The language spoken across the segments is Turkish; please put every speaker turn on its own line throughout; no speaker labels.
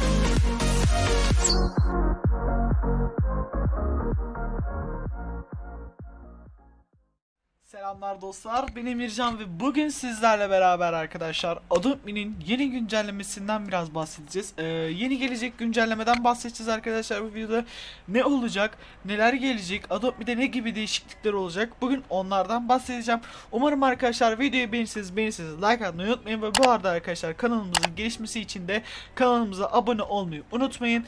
フフフ。Selamlar dostlar, ben Emircan ve bugün sizlerle beraber arkadaşlar Adobe'nin yeni güncellemesinden biraz bahsedeceğiz. Ee, yeni gelecek güncellemeden bahsedeceğiz arkadaşlar bu videoda. Ne olacak, neler gelecek, Adobe'de ne gibi değişiklikler olacak bugün onlardan bahsedeceğim. Umarım arkadaşlar videoyu beğenirseniz beğenirseniz like atmayı unutmayın ve bu arada arkadaşlar kanalımızın gelişmesi için de kanalımıza abone olmayı unutmayın.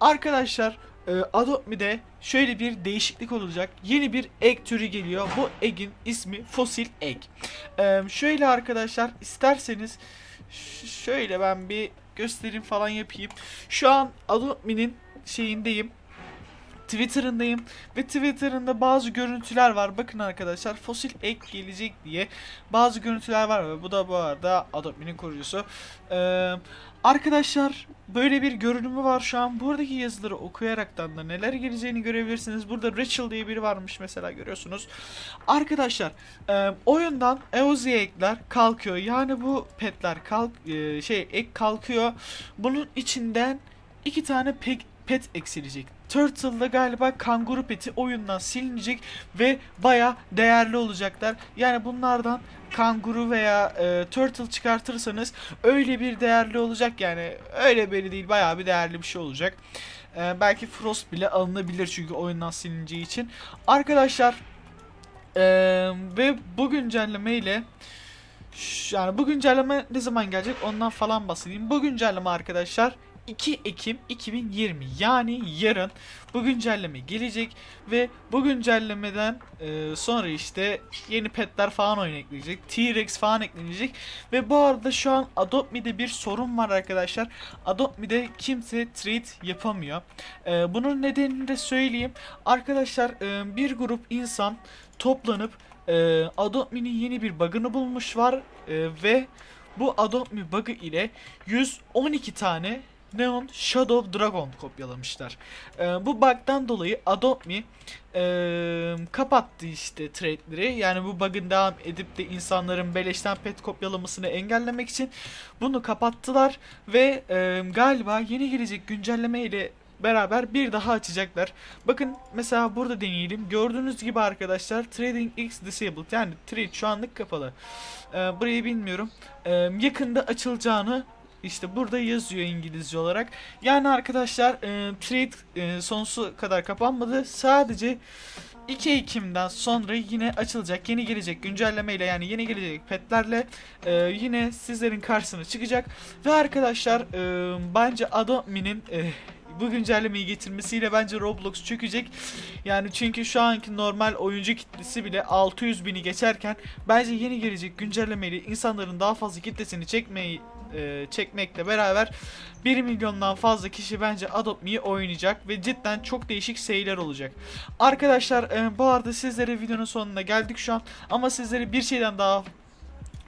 Arkadaşlar e, Adobe'de şöyle bir değişiklik olacak. Yeni bir egg türü geliyor. Bu egg'in ismi fosil egg. E, şöyle arkadaşlar isterseniz şöyle ben bir göstereyim falan yapayım. Şu an Adobe'nin şeyindeyim. Twitter'ındayım ve Twitter'ında bazı görüntüler var. Bakın arkadaşlar fosil ek gelecek diye bazı görüntüler var ve bu da bu arada Adobe'nin kurucusu. Ee, arkadaşlar böyle bir görünümü var şu an. Buradaki yazıları okuyaraktan da neler geleceğini görebilirsiniz. Burada Rachel diye biri varmış mesela görüyorsunuz. Arkadaşlar e, oyundan EOZ ekler kalkıyor. Yani bu petler kalk e, şey ek kalkıyor. Bunun içinden iki tane pek pet eksilecek. Turtle'da galiba kanguru peti oyundan silinecek ve baya değerli olacaklar. Yani bunlardan kanguru veya e, turtle çıkartırsanız öyle bir değerli olacak yani öyle biri değil baya bir değerli bir şey olacak. E, belki Frost bile alınabilir çünkü oyundan silineceği için. Arkadaşlar e, ve bu güncelleme ile yani bu güncelleme ne zaman gelecek ondan falan bahsedeyim. Bu güncelleme arkadaşlar 2 Ekim 2020 yani yarın bu güncelleme gelecek ve bu güncellemeden e, sonra işte yeni petler falan oyuna ekleyecek. T-Rex falan eklenecek ve bu arada şu an Adobe'de bir sorun var arkadaşlar. Adobe'de kimse trade yapamıyor. E, bunun nedenini de söyleyeyim. Arkadaşlar e, bir grup insan toplanıp e, Adobe'nin yeni bir bug'ını bulmuş var e, ve bu Adobe bug'ı ile 112 tane Neon Shadow Dragon kopyalamışlar. Ee, bu bug'dan dolayı Adobe ee, kapattı işte trade'leri. Yani bu bug'ın devam edip de insanların beleşten pet kopyalamasını engellemek için bunu kapattılar ve ee, galiba yeni gelecek güncelleme ile beraber bir daha açacaklar. Bakın mesela burada deneyelim. Gördüğünüz gibi arkadaşlar Trading X Disabled yani trade şu anlık kapalı. Ee, burayı bilmiyorum. Ee, yakında açılacağını işte burada yazıyor İngilizce olarak. Yani arkadaşlar e, trade e, sonsuza kadar kapanmadı. Sadece 2 Ekim'den sonra yine açılacak. Yeni gelecek güncellemeyle yani yeni gelecek petlerle e, yine sizlerin karşısına çıkacak. Ve arkadaşlar e, bence Adobe'nin e, bu güncellemeyi getirmesiyle bence Roblox çökecek. Yani çünkü şu anki normal oyuncu kitlesi bile 600 bini geçerken bence yeni gelecek güncellemeyle insanların daha fazla kitlesini çekmeyi e, çekmekle beraber 1 milyondan fazla kişi bence Adopt oynayacak ve cidden çok değişik şeyler olacak. Arkadaşlar e, bu arada sizlere videonun sonuna geldik şu an ama sizlere bir şeyden daha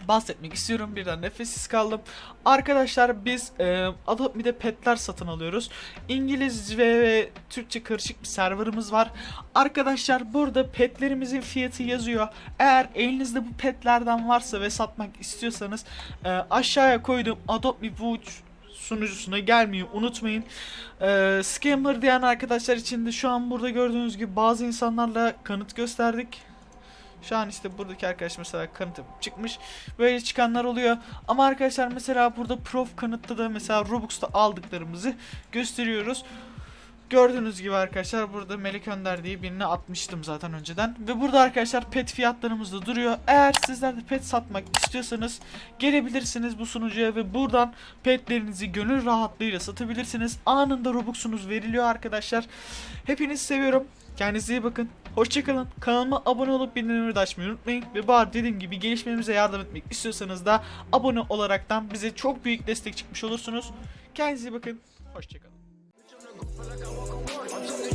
bahsetmek istiyorum. Birden nefessiz kaldım. Arkadaşlar biz e, Adobe'de petler satın alıyoruz. İngilizce ve Türkçe karışık bir serverımız var. Arkadaşlar burada petlerimizin fiyatı yazıyor. Eğer elinizde bu petlerden varsa ve satmak istiyorsanız e, aşağıya koydum Adobe Watch sunucusuna gelmeyi unutmayın. Ee, scammer diyen arkadaşlar için de şu an burada gördüğünüz gibi bazı insanlarla kanıt gösterdik. Şu an işte buradaki arkadaş mesela kanıtı çıkmış. Böyle çıkanlar oluyor. Ama arkadaşlar mesela burada prof kanıtta da mesela Robux'ta aldıklarımızı gösteriyoruz. Gördüğünüz gibi arkadaşlar burada Melek Önder diye birini atmıştım zaten önceden. Ve burada arkadaşlar pet fiyatlarımız da duruyor. Eğer sizler de pet satmak istiyorsanız gelebilirsiniz bu sunucuya ve buradan petlerinizi gönül rahatlığıyla satabilirsiniz. Anında Robux'unuz veriliyor arkadaşlar. Hepinizi seviyorum. Kendinize iyi bakın. Hoşçakalın. Kanalıma abone olup bildirimleri de açmayı unutmayın. Ve bari dediğim gibi gelişmemize yardım etmek istiyorsanız da abone olaraktan bize çok büyük destek çıkmış olursunuz. Kendinize iyi bakın. Hoşçakalın.
Feel like I walk a work.